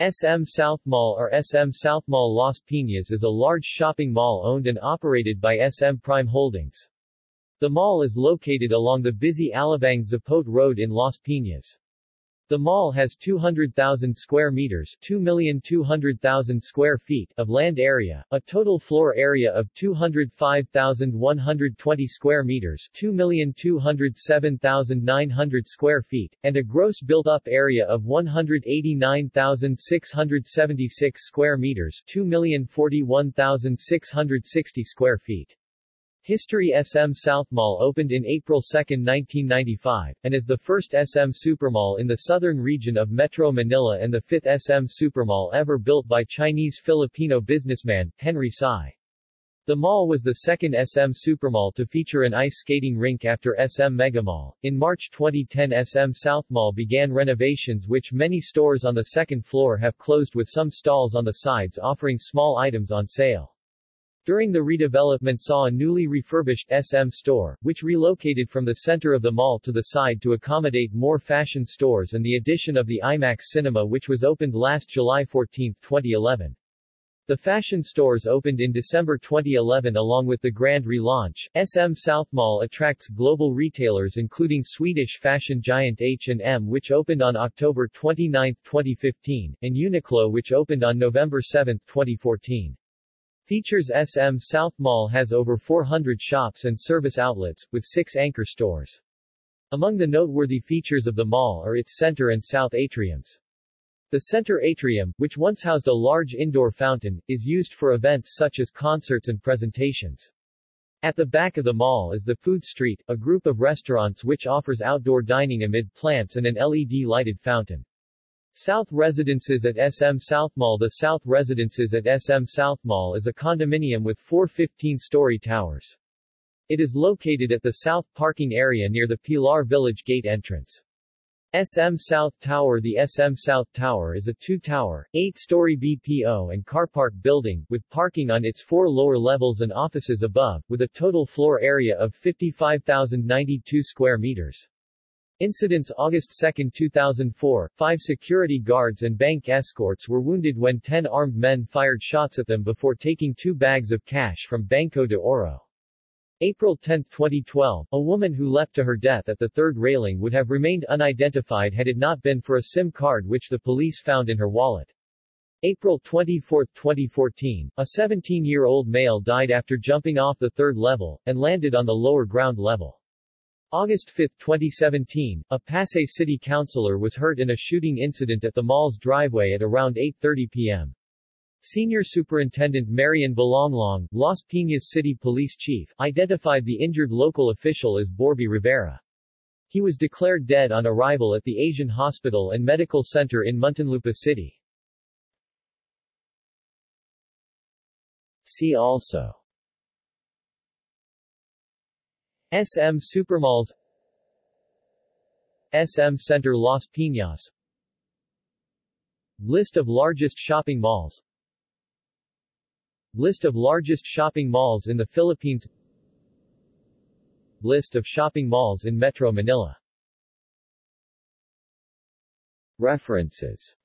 SM South Mall or SM South Mall Las Piñas is a large shopping mall owned and operated by SM Prime Holdings. The mall is located along the busy Alabang Zapote Road in Las Piñas. The mall has 200,000 square meters 2,200,000 square feet of land area, a total floor area of 205,120 square meters 2,207,900 square feet, and a gross built-up area of 189,676 square meters 2,041,660 square feet. History SM South Mall opened in April 2, 1995, and is the first SM Supermall in the southern region of Metro Manila and the fifth SM Supermall ever built by Chinese-Filipino businessman, Henry Sy. The mall was the second SM Supermall to feature an ice skating rink after SM Megamall. In March 2010 SM South Mall began renovations which many stores on the second floor have closed with some stalls on the sides offering small items on sale. During the redevelopment saw a newly refurbished SM store, which relocated from the center of the mall to the side to accommodate more fashion stores and the addition of the IMAX Cinema which was opened last July 14, 2011. The fashion stores opened in December 2011 along with the grand relaunch. SM South Mall attracts global retailers including Swedish fashion giant H&M which opened on October 29, 2015, and Uniqlo which opened on November 7, 2014. Features SM South Mall has over 400 shops and service outlets, with six anchor stores. Among the noteworthy features of the mall are its center and south atriums. The center atrium, which once housed a large indoor fountain, is used for events such as concerts and presentations. At the back of the mall is the Food Street, a group of restaurants which offers outdoor dining amid plants and an LED-lighted fountain. South Residences at SM South Mall The South Residences at SM South Mall is a condominium with four 15-story towers. It is located at the south parking area near the Pilar Village Gate entrance. SM South Tower The SM South Tower is a two-tower, eight-story BPO and car park building, with parking on its four lower levels and offices above, with a total floor area of 55,092 square meters. Incidents August 2, 2004, five security guards and bank escorts were wounded when ten armed men fired shots at them before taking two bags of cash from Banco de Oro. April 10, 2012, a woman who leapt to her death at the third railing would have remained unidentified had it not been for a SIM card which the police found in her wallet. April 24, 2014, a 17-year-old male died after jumping off the third level, and landed on the lower ground level. August 5, 2017, a Pasay city councilor was hurt in a shooting incident at the mall's driveway at around 8.30 p.m. Senior Superintendent Marian Balonglong, Las Piñas City Police Chief, identified the injured local official as Borby Rivera. He was declared dead on arrival at the Asian Hospital and Medical Center in Muntinlupa City. See also SM Supermalls SM Center Las Piñas. List of largest shopping malls. List of largest shopping malls in the Philippines. List of shopping malls in Metro Manila. References